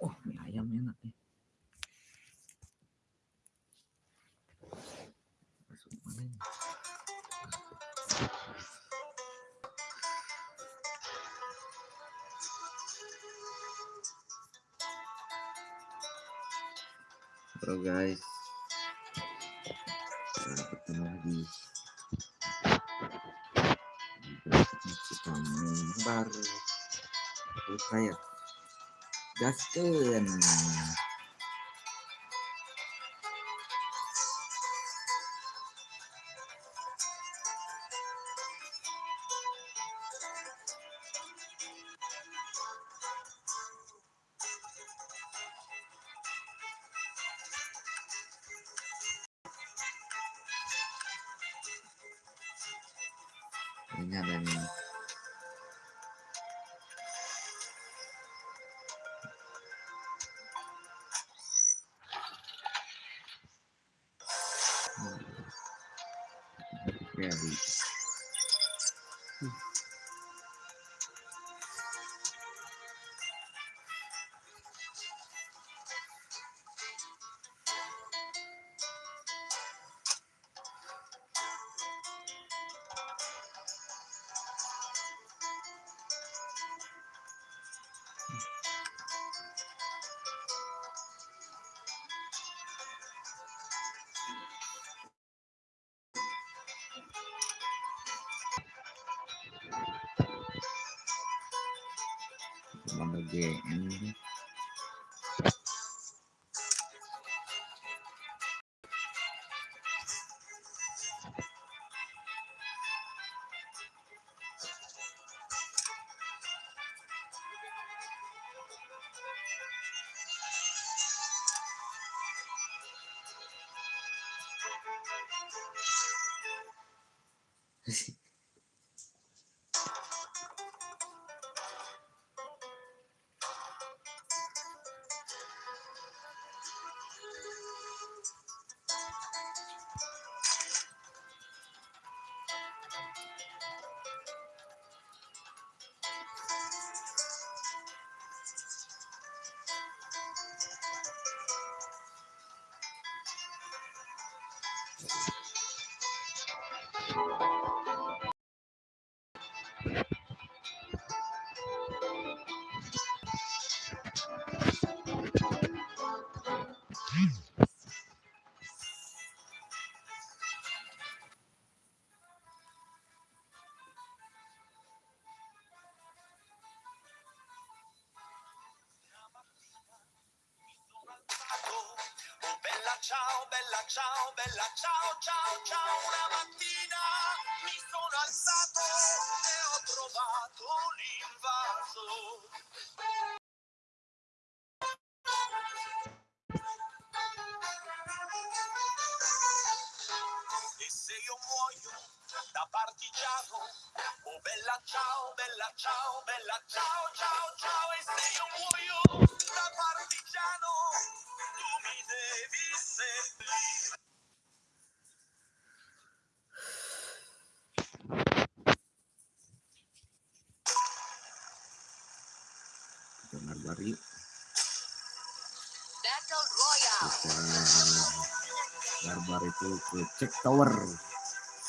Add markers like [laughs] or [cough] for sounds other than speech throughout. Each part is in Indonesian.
Oh, minä mennä. Guys. Baru. Terus kayak gaskeun. Ini ada nih. Merci. Bella ciao, bella ciao, bella ciao, ciao, ciao. Una mattina Kita barbar yuk. Battle Royale. Kita barbar itu ke cek tower.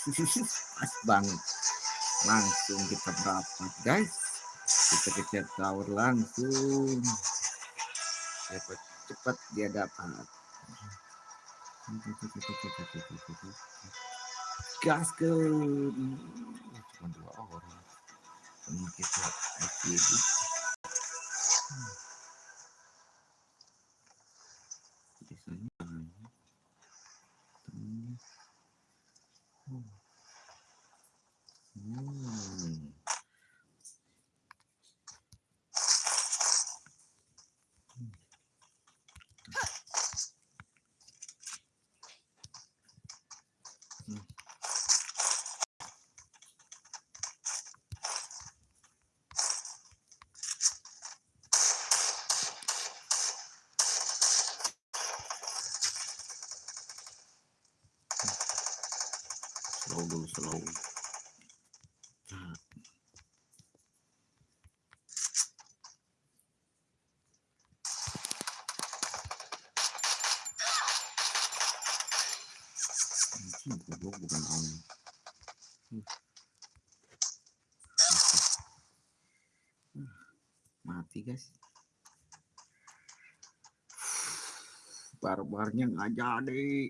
[laughs] Pas banget. Langsung kita berapa guys? Kita ke cek tower langsung. Cepat cepat dia dapat. Gaskeun. Cuma dua orang. Ini kita. nhưng ở nhà đi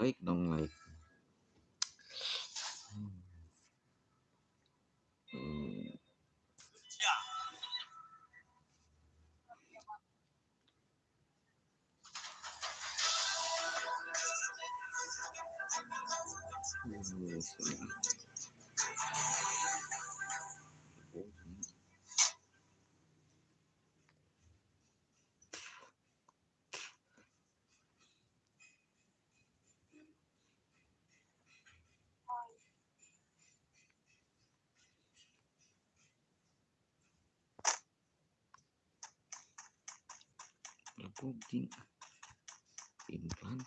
ấy đồng này. pudding in one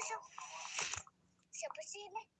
是小不是呢？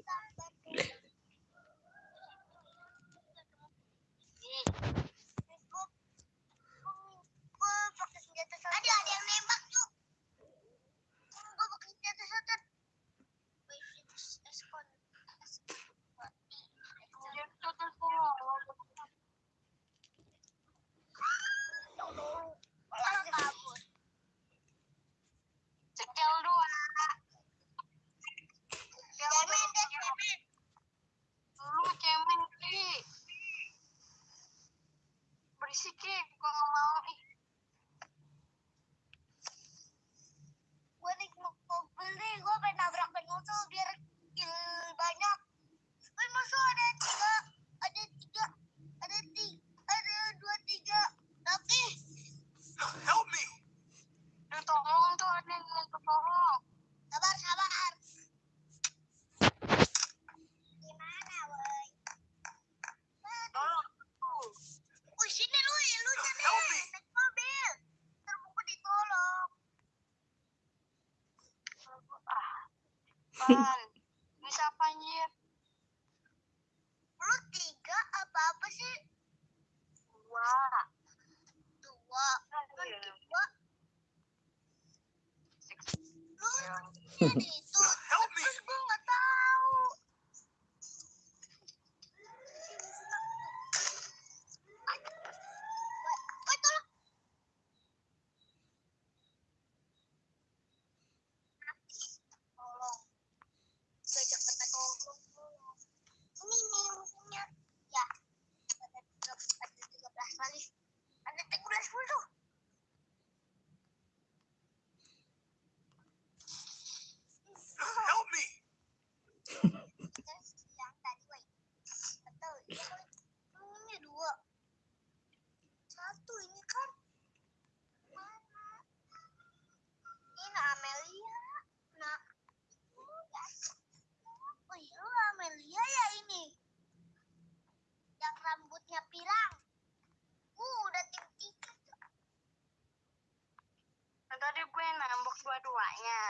dua-duanya.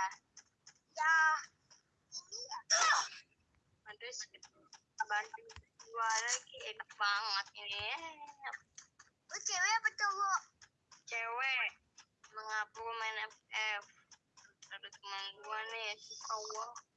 Ya ini ada bantu dua lagi. Enak banget ini. Lu cewek apa cowok? Cewek. Mengapa main FF ada teman gua nih si cowok.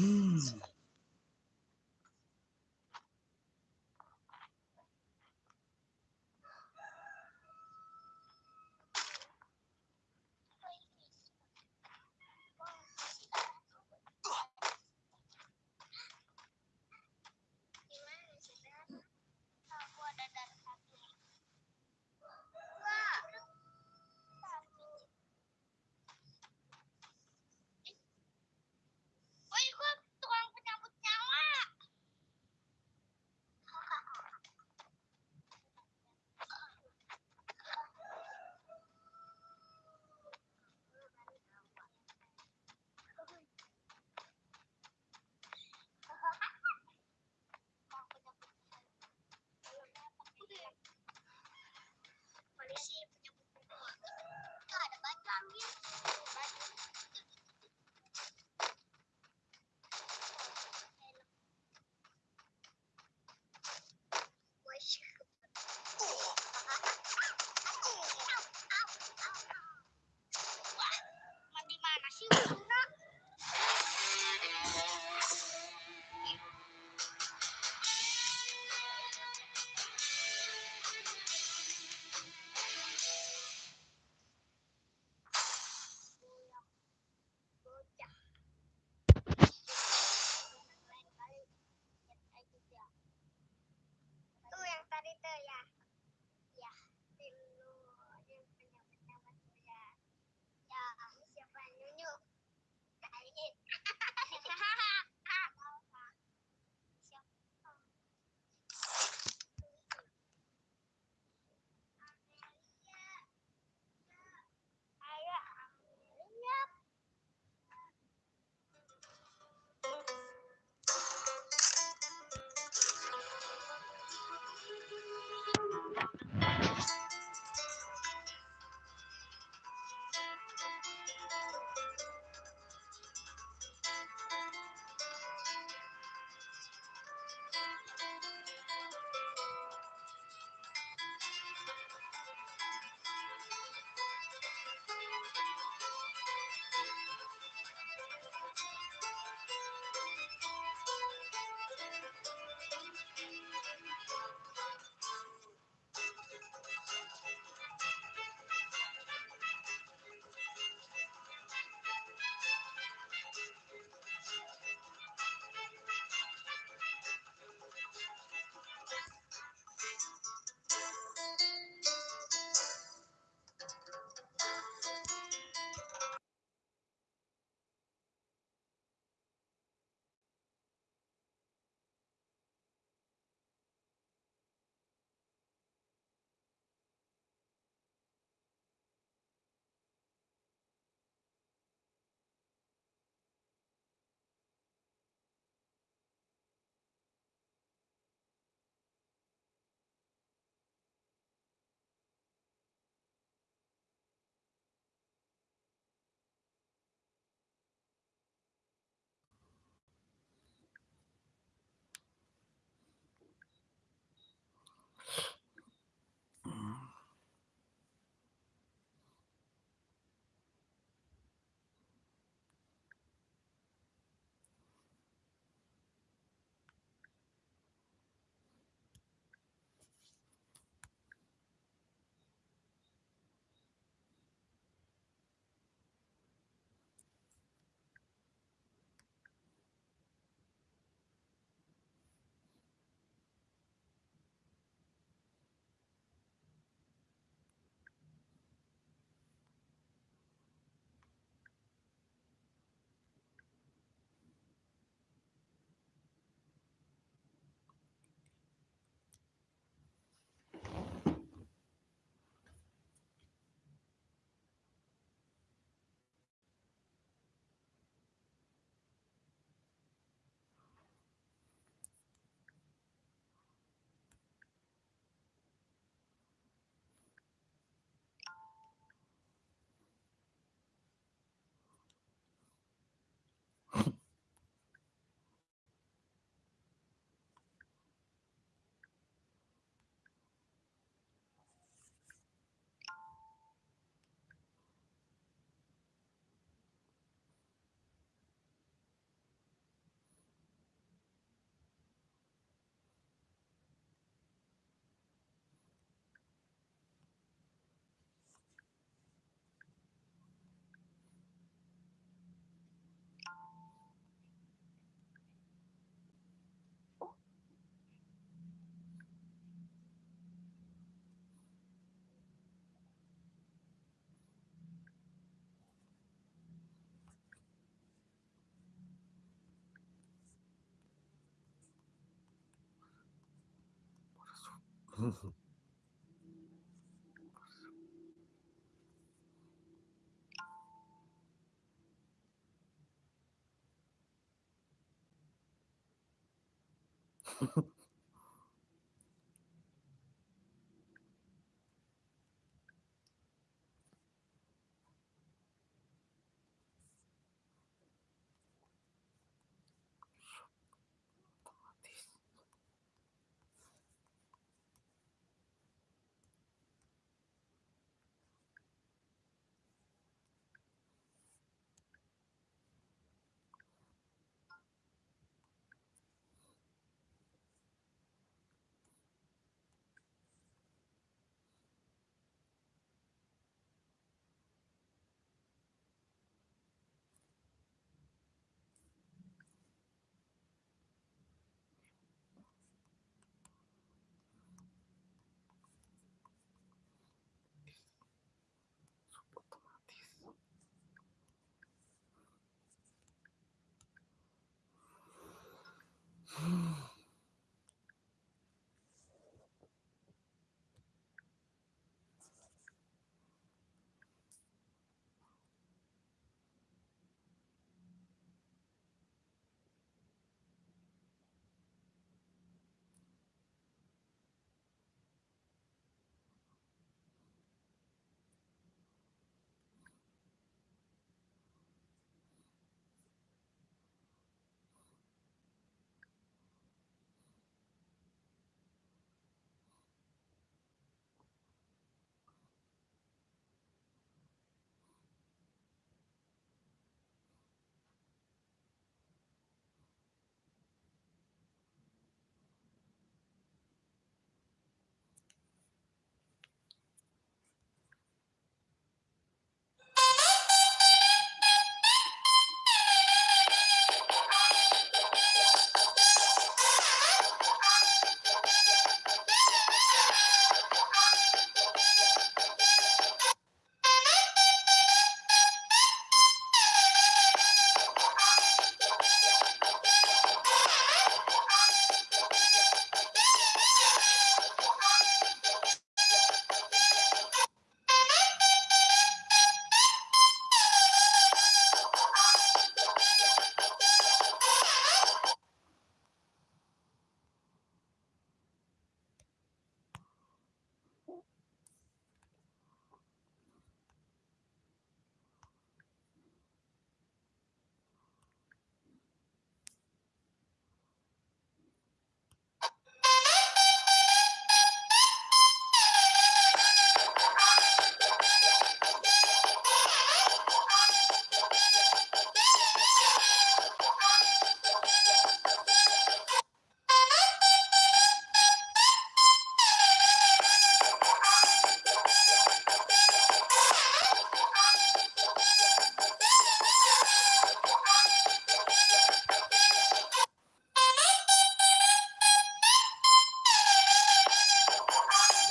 [gasps] Mm. Ha ha ha.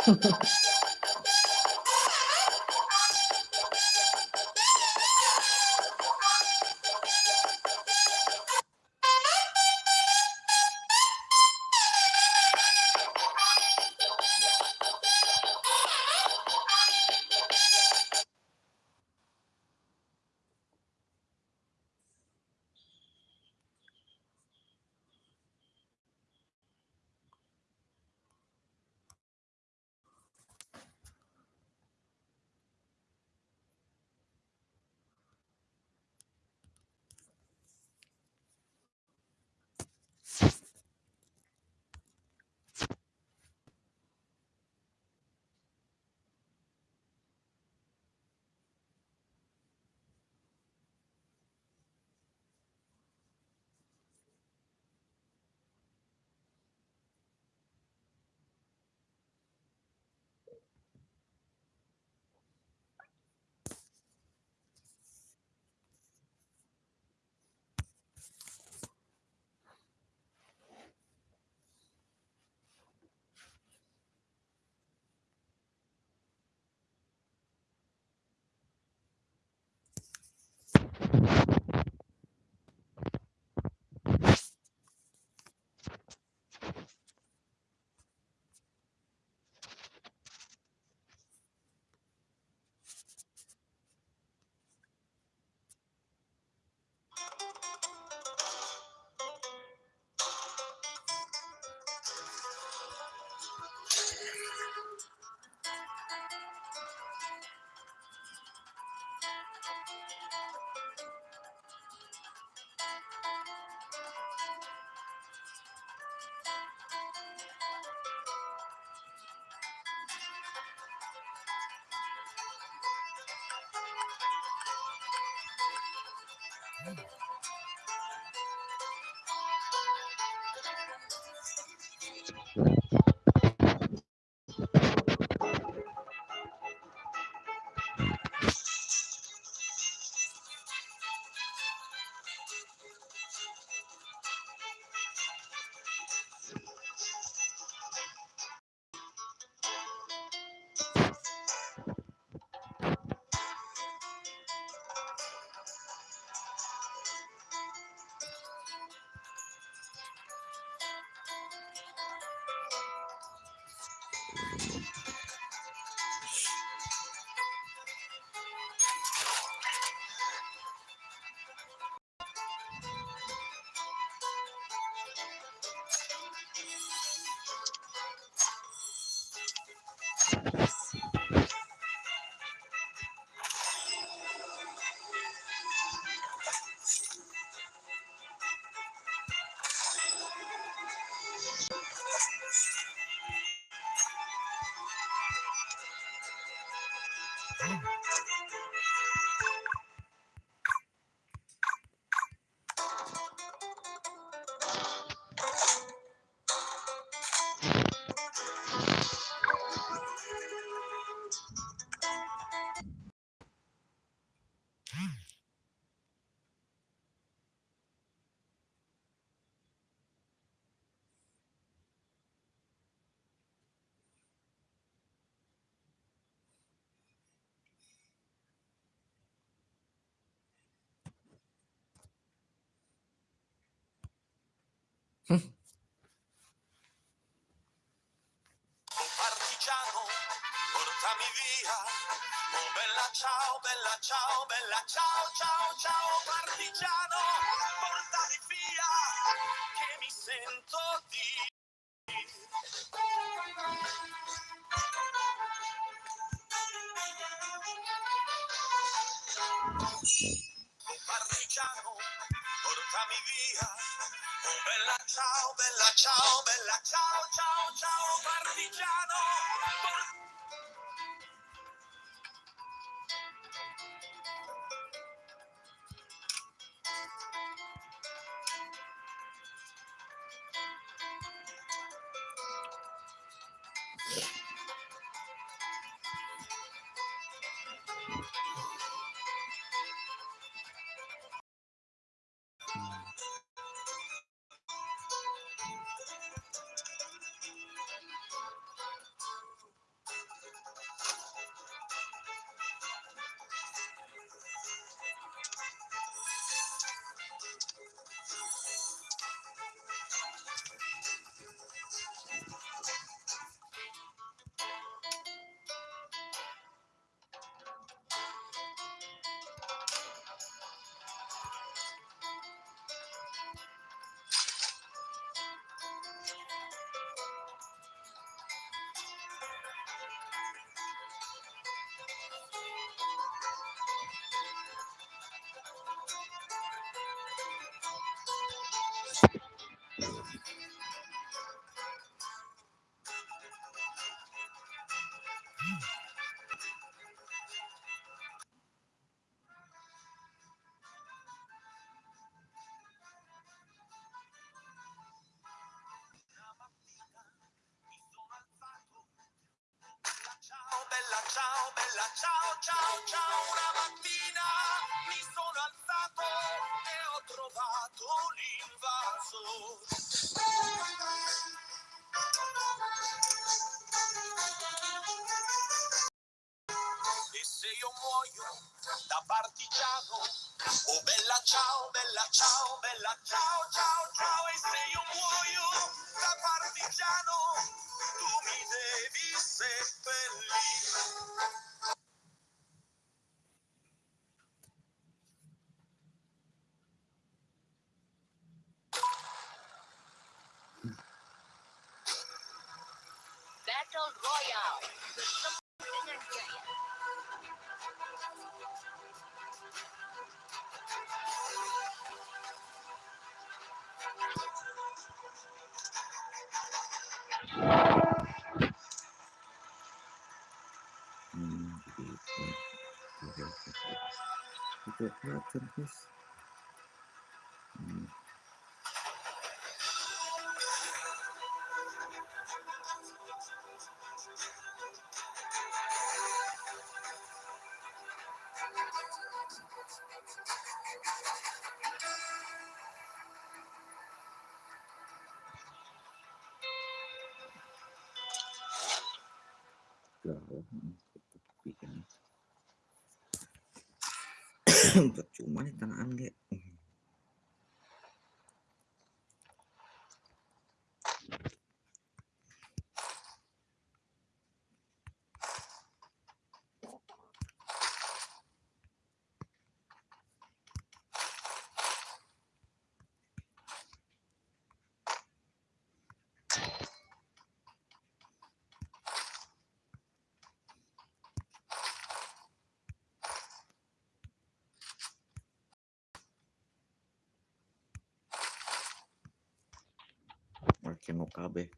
Ha ha ha. Mm-hmm. Partigiano, portami via. Oh bella ciao, bella ciao, bella ciao, ciao, ciao, partigiano, child. Bella ciao ciao ciao una mattina mi sono alzato e ho trovato l'invaso. E se io muoio da partigiano, oh bella ciao, bella ciao, bella ciao, ciao, percuma nih. [coughs] Tanaan ge que não cabe.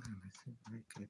Can't believe it.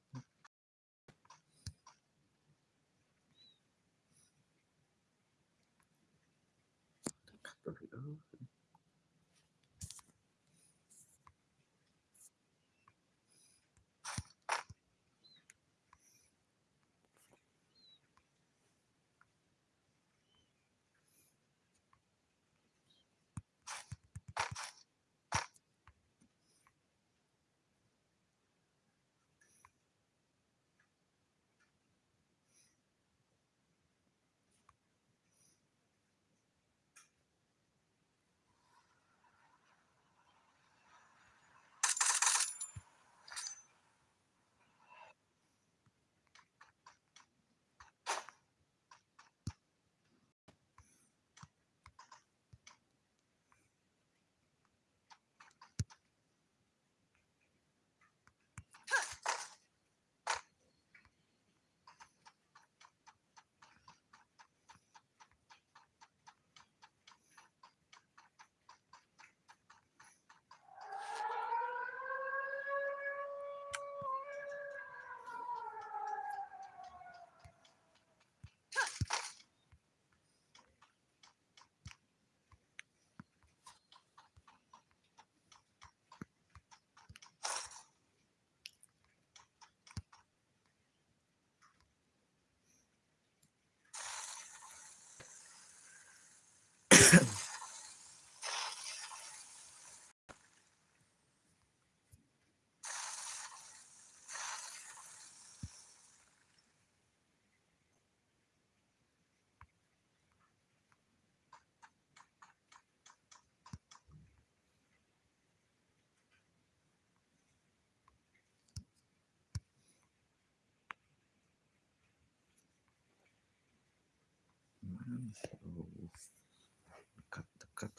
cut, cut,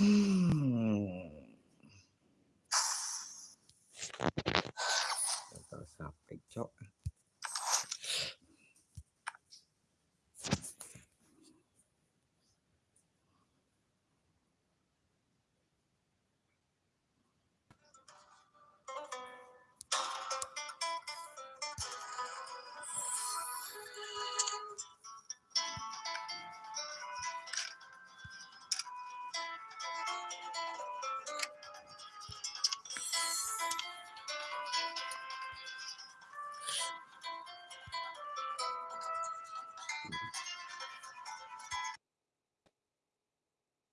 嗯。